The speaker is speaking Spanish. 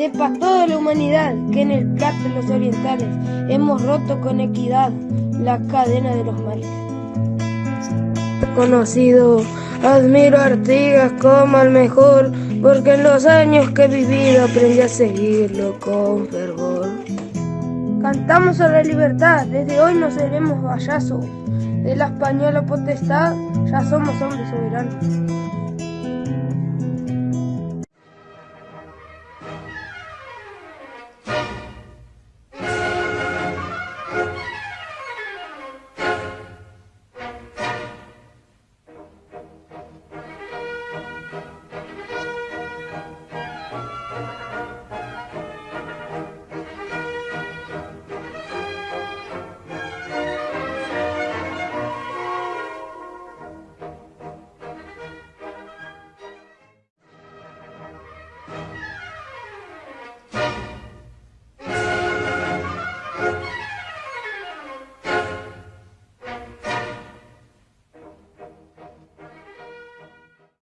sepa toda la humanidad que en el plato de los orientales hemos roto con equidad la cadena de los males. Conocido, admiro a Artigas como el mejor, porque en los años que he vivido aprendí a seguirlo con fervor. Cantamos a la libertad, desde hoy no seremos vallazos, de la española potestad ya somos hombres soberanos.